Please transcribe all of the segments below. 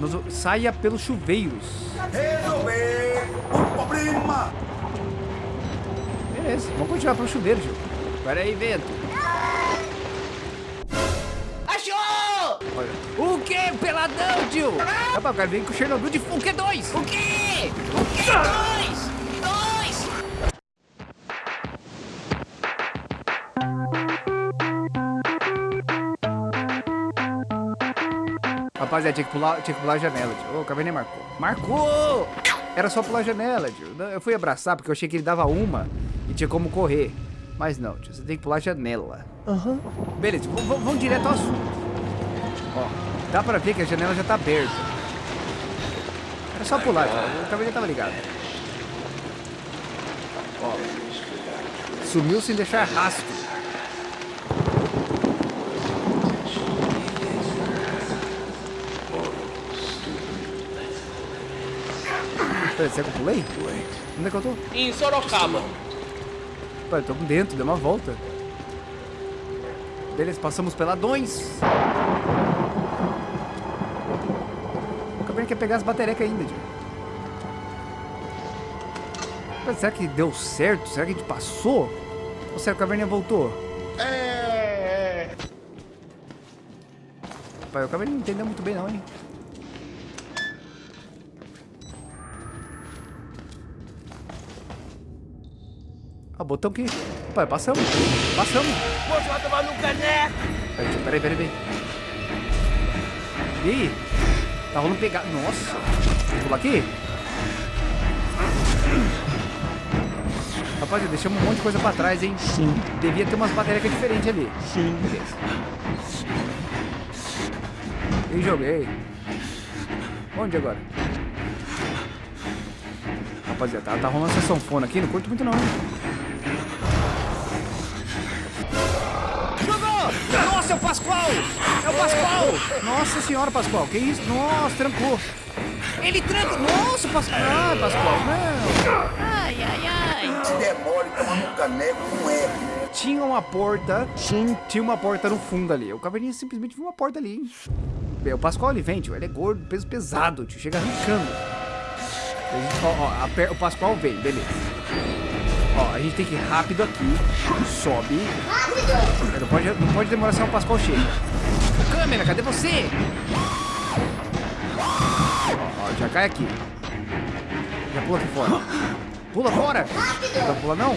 Nós- saia pelos chuveiros. Resolver o problema. Beleza, vamos continuar pelo chuveiro, Gil. Pera aí, vento. Achou! Olha. O que, peladão, tio? Rapaz, o cara vem com o Chernobyl de. O que, dois? O quê? O quê? Dois! Dois! Rapaziada, tinha que pular, tinha que pular a janela, tio. Ô, o Caverninha marcou. Marcou! Era só pular a janela, tio. Eu fui abraçar porque eu achei que ele dava uma e tinha como correr. Mas não, tio. Você tem que pular a janela. Aham. Beleza, v- v- vamos direto ao assunto. Ó, dá pra ver que a janela já tá aberta. Era só pular, tio. O Caverninha tava ligado. Ó. Sumiu sem deixar rastro. Peraí, será que eu pulei? Onde é que eu tô? Em Sorocaba. Pera, tô dentro, deu uma volta. Beleza, passamos peladões. O Caverna quer pegar as baterecas ainda, tio. Pera, será que deu certo? Será que a gente passou? Ou será que a Caverninha voltou? É. Pai, o Caverninha não entendeu muito bem não, hein? Botão que... Pai, passamos. Passamos. Você vai tomar no caneco! Peraí, peraí, peraí, peraí. E aí? Tá rolando pegar. Nossa. Vou pular aqui? Rapaziada, deixamos um monte de coisa pra trás, hein? Sim. Devia ter umas baterias diferentes ali. Sim. Beleza. E joguei. Onde agora? Rapaziada, tá, tá rolando essa sanfona aqui, não curto muito não, hein? Nossa, é o Pascoal! É o Pascoal! Nossa senhora, Pascoal, que isso? Nossa, trancou. Ele tranca... Nossa, Pascoal! Ah, Pascoal, não. Ai, ai, ai! Se demore tomar no caneco, não é. Tinha uma porta... Sim. Tinha uma porta no fundo ali. O Caverninha simplesmente viu uma porta ali, hein? Bem, o Pascoal, ele vem, tio. Ele é gordo, peso pesado, tio. Chega arrancando. Ó, ó, o Pascoal vem, beleza. Ó, a gente tem que ir rápido aqui. Sobe. Não pode, não pode demorar senão o Pascoal chega. Câmera, cadê você? Ó, ó, já cai aqui. Já pula aqui fora. Pula fora! Não pula não?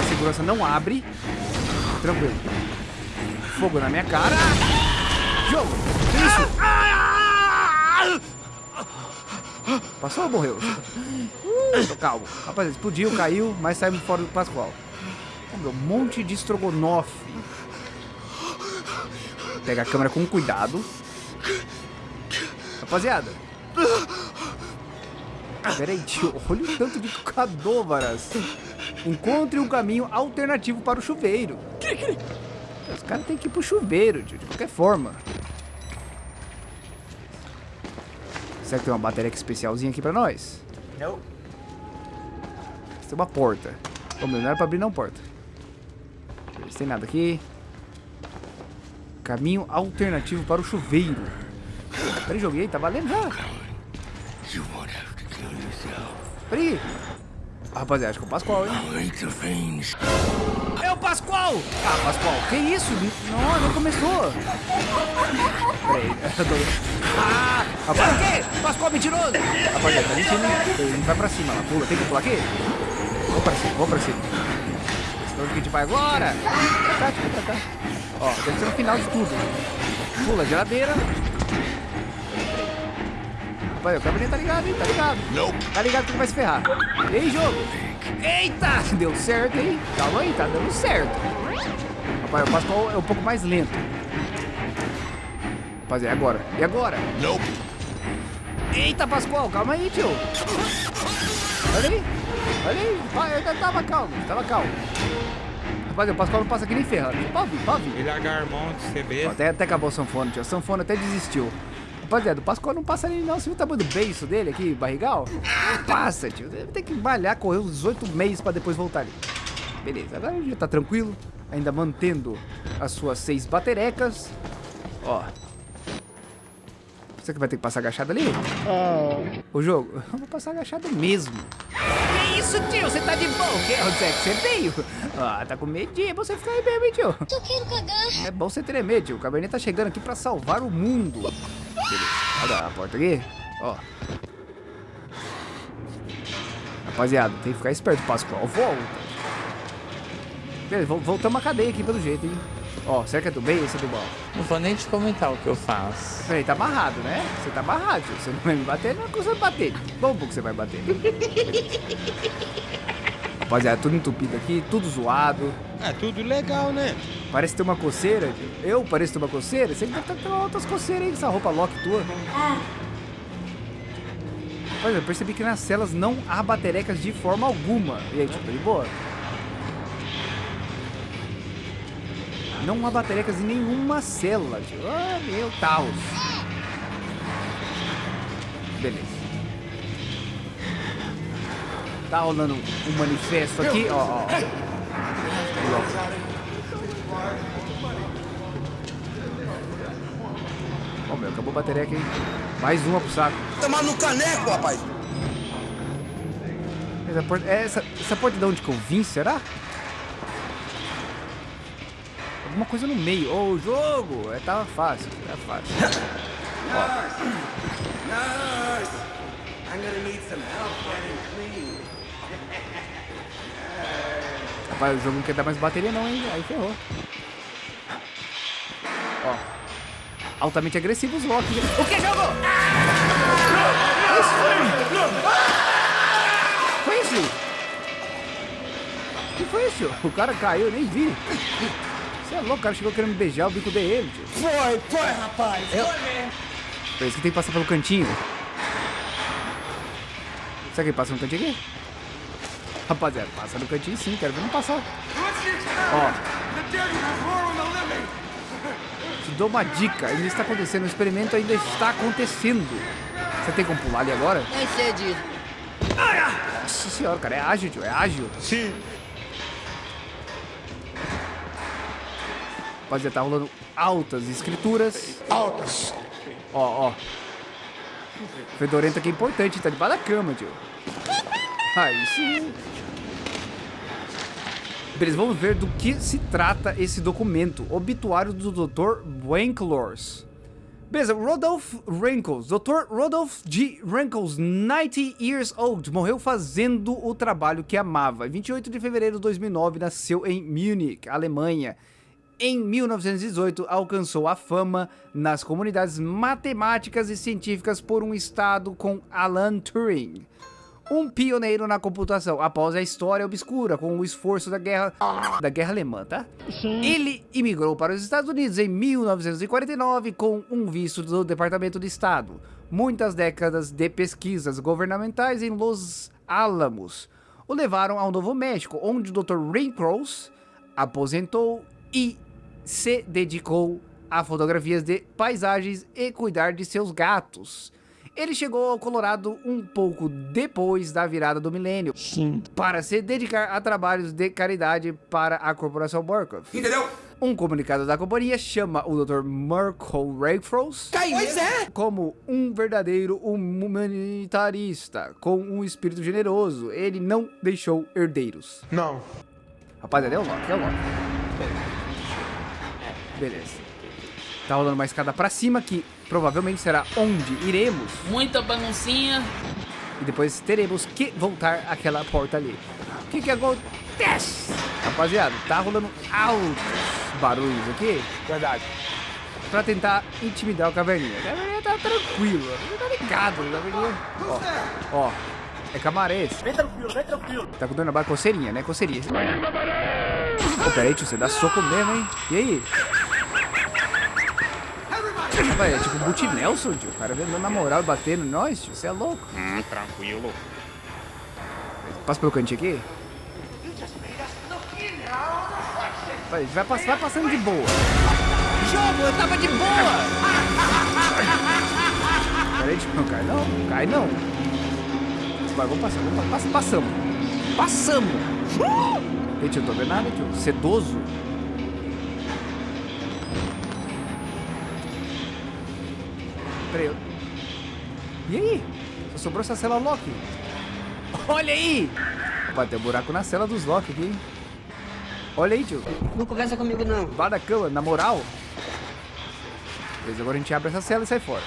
De segurança não abre. Tranquilo. Fogo na minha cara. Jogo! Que isso? Passou ou morreu? Tô calmo. Rapaz, explodiu, caiu, mas saímos fora do Pascoal. Um monte de estrogonofe. Pega a câmera com cuidado. Rapaziada. Pera aí, tio. Olha o tanto de cadôvaras. Encontre um caminho alternativo para o chuveiro. Os caras têm que ir pro chuveiro, tio, de qualquer forma. Será que tem uma bateria especialzinha aqui pra nós? Não. Tem uma porta. Vamos, não era pra abrir não porta. Se tem nada aqui. Caminho alternativo para o chuveiro. Peraí, joguei, tá valendo já. You won't have to kill yourself. Peraí. Rapaziada, acho que é o Pascoal, hein? Pascoal! Ah, Pascoal, que isso? Não, não começou. Peraí. Ah, rapaz, o quê? Pascoal mentiroso! Rapaziada, tá mentindo. Ele vai pra cima lá, pula. Tem que pular aqui? Vou pra cima, vou pra cima. Esse onde que a gente vai agora? Pra cá, tipo, pra cá. Ó, deve ser no final de tudo. Pula, geladeira. Rapaz, o cabelinho tá ligado, hein? Tá ligado. Tá ligado que ele vai se ferrar. E aí, jogo? Eita! Deu certo, hein? Calma aí, tá dando certo. Rapaz, o Pascoal é um pouco mais lento. Rapaziada, e agora? E agora? Nope. Eita, Pascoal, calma aí, tio. Olha aí. Olha aí. Vai, eu tava calmo, tava calmo. Rapaziada, o Pascoal não passa aqui nem ferrando. Pode vir, pode vir. Ele agarmonte, CB. Até, até acabou o sanfona, tio. A sanfona até desistiu. Rapaziada, o Pascoal não passa ali não. Você viu o tamanho do beiço dele aqui, barrigal? Não passa, tio. Deve ter que malhar, correr uns 18 meses pra depois voltar ali. Beleza, agora já tá tranquilo. Ainda mantendo as suas seis baterecas. Ó. Você que vai ter que passar agachado ali? O jogo? Eu vou passar agachado mesmo. Que isso, tio? Você tá de boa? Que- Onde é que você veio? Ah, tá com medinho. Você fica aí mesmo, hein, tio. Eu quero cagar. É bom você tremer, tio. O Cabernet tá chegando aqui pra salvar o mundo. Beleza. Olha a porta aqui. Ó. Rapaziada, tem que ficar esperto, Pascoal. Volta. Beleza, vol- voltamos a cadeia aqui pelo jeito, hein. Ó, será que é do bem ou é do mal? Não vou nem te comentar o que eu faço. Peraí, tá amarrado, né? Você tá amarrado, tio. Você não vai me bater, não é que você vai bater. Bom, que você vai bater. Rapaziada, tudo entupido aqui, tudo zoado. É tudo legal, né? Parece ter uma coceira. tio. Eu pareço ter uma coceira? Você deve estar tendo outras coceiras aí com essa roupa lock tua. Rapaz, eu percebi que nas celas não há baterecas de forma alguma. E aí, tipo, de boa? Não há baterecas em nenhuma cela, tio. Ah, meu Taos. Beleza. Tá rolando um manifesto aqui, ó, ó. Ó, meu, acabou a bateria aqui, hein? Mais uma pro saco. Tomar no caneco, rapaz. Essa porta, é essa, essa porta de onde que eu vim, será? Alguma coisa no meio. Ô, o jogo! É, tava fácil, era fácil. I'm gonna need some help getting clean. Rapaz, o jogo não quer dar mais bateria não, hein? Aí ferrou. Ó. Altamente agressivo os Loki. O que, jogo? Foi isso? O que foi isso? O cara caiu, eu nem vi. Você é louco, o cara chegou querendo me beijar, o bico dei ele, tio. Foi, foi, rapaz. Por isso que tem que passar pelo cantinho. Será que ele passa no cantinho aqui? Rapaziada, passa no cantinho sim, quero ver não passar. Ó. Te dou uma dica, ainda está acontecendo, o experimento ainda está acontecendo. Você tem como pular ali agora? Nem sei disso. Nossa senhora, cara, é ágil, tio, é ágil. Sim. Rapaziada, tá rolando altas escrituras. Altas. Ó, ó. Fedorento aqui é importante, tá debaixo da cama, tio. Aí sim. Beleza, vamos ver do que se trata esse documento. Obituário do Dr. Wanklors. Beleza, Rodolph Rankles. Dr. Rodolph G. Rankles, 90 years old, morreu fazendo o trabalho que amava. Em 28 de fevereiro de 2009, nasceu em Munich, Alemanha. Em 1918, alcançou a fama nas comunidades matemáticas e científicas por um estado com Alan Turing, um pioneiro na computação. Após a história obscura com o esforço da guerra da guerra alemã, tá? Ele imigrou para os Estados Unidos em 1949 com um visto do Departamento de Estado. Muitas décadas de pesquisas governamentais em Los Alamos o levaram ao Novo México, onde o Dr. Rinkros aposentou e se dedicou a fotografias de paisagens e cuidar de seus gatos. Ele chegou ao Colorado um pouco depois da virada do milênio para se dedicar a trabalhos de caridade para a corporação Burkhoff. Entendeu? Um comunicado da companhia chama o Dr. Marco Rayfrost Pois é. como um verdadeiro humanitarista, com um espírito generoso. Ele não deixou herdeiros. Não. Rapaziada, é o Loki, é o Loki. Beleza. Tá rolando uma escada pra cima que provavelmente será onde iremos. Muita baguncinha. E depois teremos que voltar àquela porta ali. O que que acontece? Rapaziada, tá rolando altos barulhos aqui Verdade. pra tentar intimidar o caverninha. O caverninha tá tranquilo, ele tá ligado, o caverninha. Ó, ó, é camarês. Vem tranquilo, vem tranquilo. Tá com dor na barra, coceirinha, né? Coceirinha. Ô, peraí, tio, você dá soco mesmo, hein? E aí? Rapaz, é tipo o Boot Nelson, tio. O cara vendo na moral e batendo em nós, tio. Você é louco. Hum, tranquilo. Passa pelo cantinho aqui. Vai, vai, pass- vai passando de boa. Jogo, eu tava de boa. Peraí, tipo, não cai não. Cai não. Vai, vamos passar. Vamos, pass- passamos. Passamos. Ei, tio, não tô vendo nada, tio. Sedoso. Peraí. E aí? Só sobrou essa cela Loki. Olha aí! Vai ter um buraco na cela dos Loki aqui, hein? Olha aí, tio. Não conversa comigo, não. Lá da cama, na moral. Beleza, agora a gente abre essa cela e sai fora.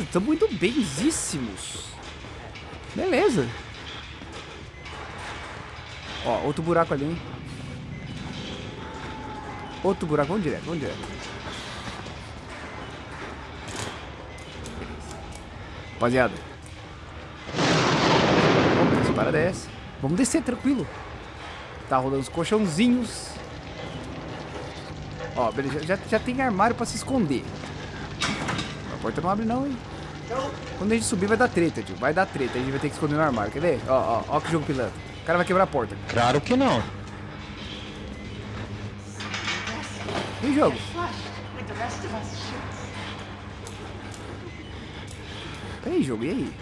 Estamos muito benzíssimos. Beleza. Ó, outro buraco ali, hein? Outro buraco, vamos direto, vamos direto. Rapaziada. Vamos para dessa. Vamos descer, tranquilo. Tá rolando os colchãozinhos. Ó, beleza, já, já tem armário pra se esconder. A porta não abre não, hein? Quando a gente subir vai dar treta, tio. Vai dar treta, a gente vai ter que esconder no armário. Quer ver? Ó, ó, ó que jogo pilantra. O cara vai quebrar a porta. Claro que não. E o jogo? Peraí, jogo, e aí?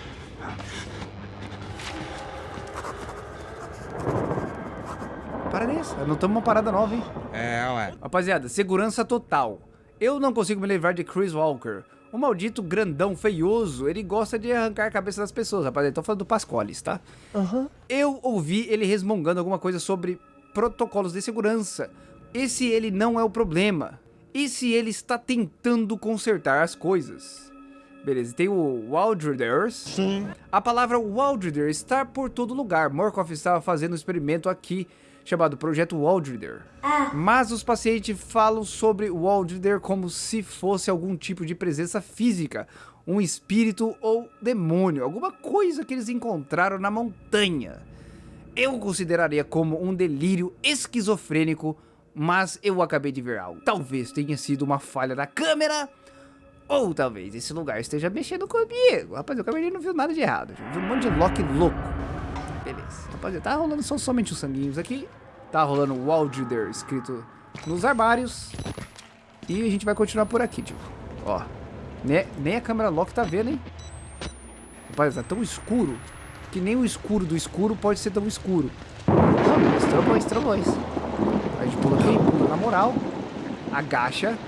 Para dessa, anotamos uma parada nova, hein? É, ué. Rapaziada, segurança total. Eu não consigo me livrar de Chris Walker. O maldito grandão feioso, ele gosta de arrancar a cabeça das pessoas, rapaziada. Tô falando do Pascoales, tá? Eu ouvi ele resmungando alguma coisa sobre protocolos de segurança. E se ele não é o problema? E se ele está tentando consertar as coisas? Beleza, tem o Waldriders. Sim. A palavra Waldrider está por todo lugar. Morkov estava fazendo um experimento aqui chamado Projeto Waldrider. Mas os pacientes falam sobre o Waldrider como se fosse algum tipo de presença física, um espírito ou demônio, alguma coisa que eles encontraram na montanha. Eu consideraria como um delírio esquizofrênico, mas eu acabei de ver algo. Talvez tenha sido uma falha da câmera, ou talvez esse lugar esteja mexendo comigo. Rapaz, o Cabernet não viu nada de errado. Viu um monte de Loki louco. Beleza. Rapaziada, tá rolando só, somente os sanguinhos aqui. Tá rolando Waldrider escrito nos armários. E a gente vai continuar por aqui, tipo. Ó. Nem, nem a câmera Loki tá vendo, hein? Rapaz, tá tão escuro que nem o escuro do escuro pode ser tão escuro. Não, estrambões, estrambões. A gente pula aqui, pula na moral. Agacha.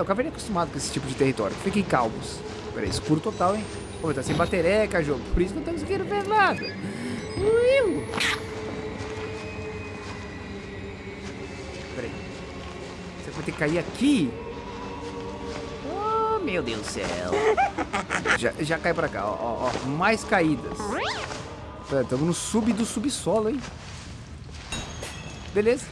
O Caverninha é acostumado com esse tipo de território. Fiquem calmos. Peraí, escuro total, hein? Pô, tá sem batereca, jogo. Por isso não estamos conseguindo ver nada. Uiu. Peraí. Você vai ter que cair aqui? Oh, meu Deus do céu. Já, já cai pra cá, ó, ó, ó. Mais caídas. Estamos no sub do subsolo, hein? Beleza.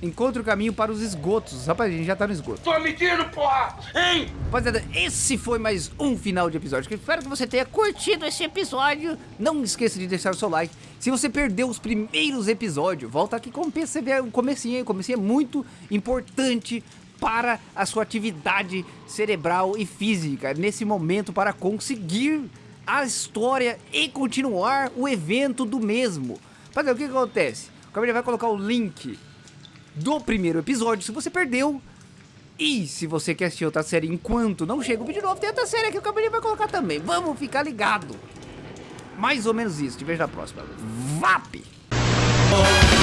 Encontre o caminho para os esgotos. Rapaz, a gente já tá no esgoto. Tô mentindo, porra! Hein? Rapaziada, esse foi mais um final de episódio. Espero que você tenha curtido esse episódio. Não esqueça de deixar o seu like. Se você perdeu os primeiros episódios, volta aqui com você ver o comecinho. O comecinho é muito importante para a sua atividade cerebral e física nesse momento para conseguir a história e continuar o evento do mesmo. Rapaziada, o que, acontece? O Gabriel vai colocar o link do primeiro episódio, se você perdeu. E se você quer assistir outra série enquanto não chega o vídeo novo, tem outra série que o Cabelinho vai colocar também. Vamos ficar ligado. Mais ou menos isso. Te vejo na próxima. VAP! Oh.